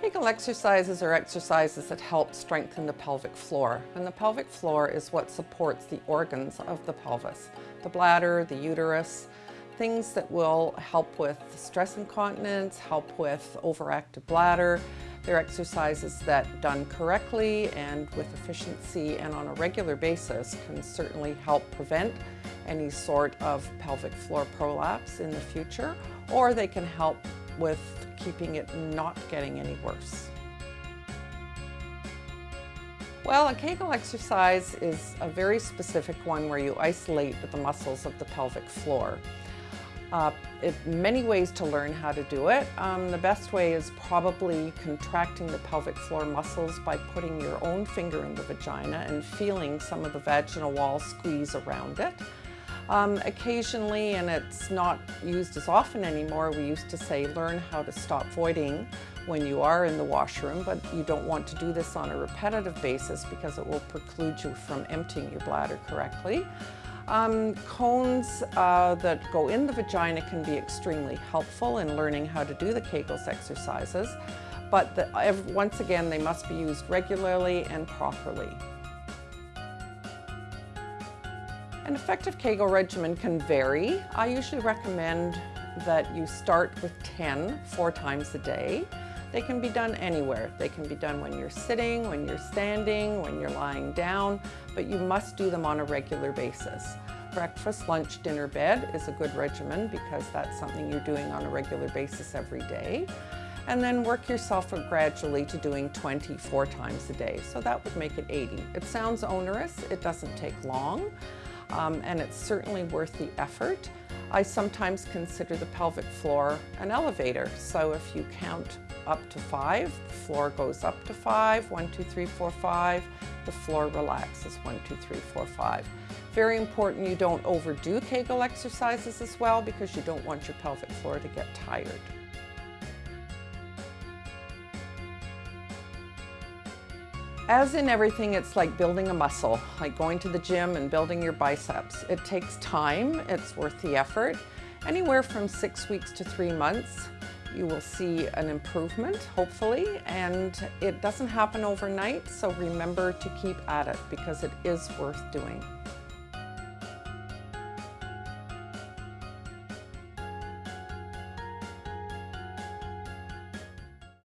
Kegel exercises are exercises that help strengthen the pelvic floor. And the pelvic floor is what supports the organs of the pelvis. The bladder, the uterus, things that will help with stress incontinence, help with overactive bladder. They're exercises that done correctly and with efficiency and on a regular basis can certainly help prevent any sort of pelvic floor prolapse in the future, or they can help with keeping it not getting any worse. Well, a Kegel exercise is a very specific one where you isolate the muscles of the pelvic floor. Uh, it, many ways to learn how to do it. Um, the best way is probably contracting the pelvic floor muscles by putting your own finger in the vagina and feeling some of the vaginal wall squeeze around it. Um, occasionally, and it's not used as often anymore, we used to say learn how to stop voiding when you are in the washroom, but you don't want to do this on a repetitive basis because it will preclude you from emptying your bladder correctly. Um, cones uh, that go in the vagina can be extremely helpful in learning how to do the Kegels exercises, but the, once again, they must be used regularly and properly. An effective Kegel regimen can vary. I usually recommend that you start with 10 four times a day. They can be done anywhere. They can be done when you're sitting, when you're standing, when you're lying down, but you must do them on a regular basis. Breakfast, lunch, dinner, bed is a good regimen because that's something you're doing on a regular basis every day. And then work yourself gradually to doing 24 times a day. So that would make it 80. It sounds onerous, it doesn't take long um, and it's certainly worth the effort. I sometimes consider the pelvic floor an elevator. So if you count up to five, the floor goes up to five, one, two, three, four, five. The floor relaxes, one, two, three, four, five. Very important you don't overdo Kegel exercises as well because you don't want your pelvic floor to get tired. As in everything, it's like building a muscle, like going to the gym and building your biceps. It takes time, it's worth the effort. Anywhere from six weeks to three months, you will see an improvement, hopefully, and it doesn't happen overnight, so remember to keep at it because it is worth doing.